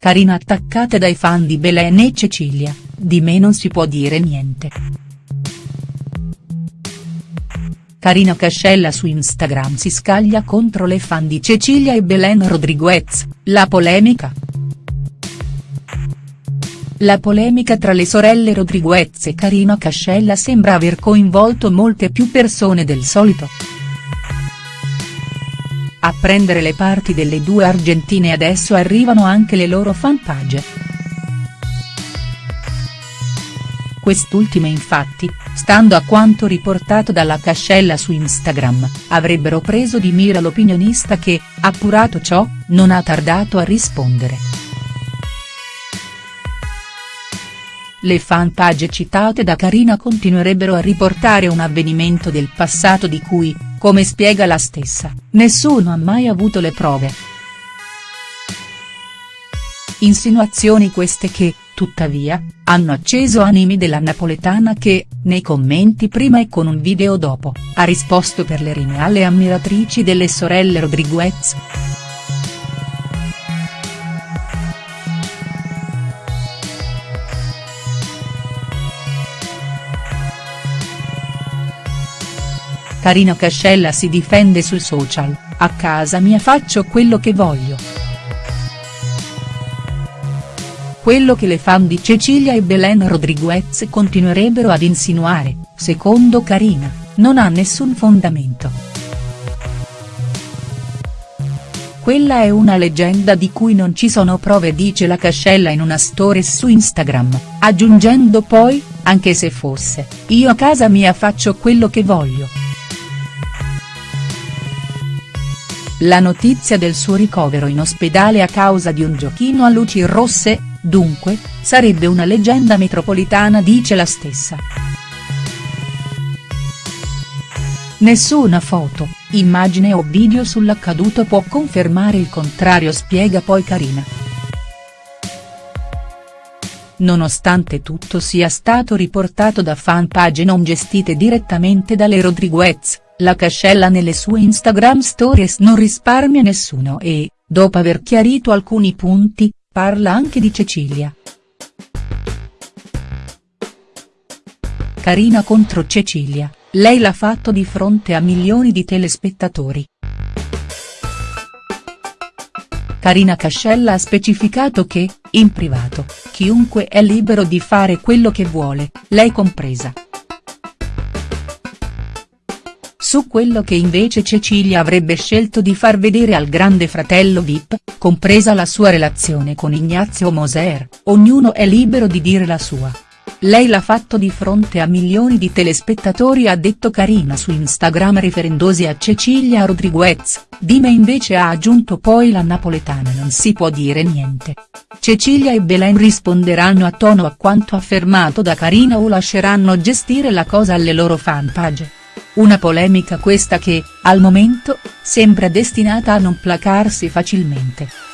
Carina attaccata dai fan di Belen e Cecilia, di me non si può dire niente. Carina Cascella su Instagram si scaglia contro le fan di Cecilia e Belen Rodriguez, la polemica?. La polemica tra le sorelle Rodriguez e Carina Cascella sembra aver coinvolto molte più persone del solito. A prendere le parti delle due argentine adesso arrivano anche le loro fanpage. Quest'ultime infatti, stando a quanto riportato dalla Cascella su Instagram, avrebbero preso di mira l'opinionista che, appurato ciò, non ha tardato a rispondere. Le fanpage citate da Carina continuerebbero a riportare un avvenimento del passato di cui, come spiega la stessa, nessuno ha mai avuto le prove. Insinuazioni queste che, tuttavia, hanno acceso animi della napoletana che, nei commenti prima e con un video dopo, ha risposto per le rime alle ammiratrici delle sorelle Rodriguez. Carina Cascella si difende sui social, a casa mia faccio quello che voglio. Quello che le fan di Cecilia e Belen Rodriguez continuerebbero ad insinuare, secondo Carina, non ha nessun fondamento. Quella è una leggenda di cui non ci sono prove dice la Cascella in una stories su Instagram, aggiungendo poi, anche se fosse, io a casa mia faccio quello che voglio. La notizia del suo ricovero in ospedale a causa di un giochino a luci rosse, dunque, sarebbe una leggenda metropolitana dice la stessa. Nessuna foto, immagine o video sull'accaduto può confermare il contrario spiega poi Carina. Nonostante tutto sia stato riportato da fanpage non gestite direttamente dalle Rodriguez, la Cascella nelle sue Instagram stories non risparmia nessuno e, dopo aver chiarito alcuni punti, parla anche di Cecilia. Carina contro Cecilia, lei l'ha fatto di fronte a milioni di telespettatori. Carina Cascella ha specificato che, in privato, chiunque è libero di fare quello che vuole, lei compresa. Su quello che invece Cecilia avrebbe scelto di far vedere al grande fratello Vip, compresa la sua relazione con Ignazio Moser, ognuno è libero di dire la sua. Lei l'ha fatto di fronte a milioni di telespettatori ha detto Carina su Instagram riferendosi a Cecilia Rodriguez, di me invece ha aggiunto poi la napoletana non si può dire niente. Cecilia e Belen risponderanno a tono a quanto affermato da Carina o lasceranno gestire la cosa alle loro fanpage. Una polemica questa che, al momento, sembra destinata a non placarsi facilmente.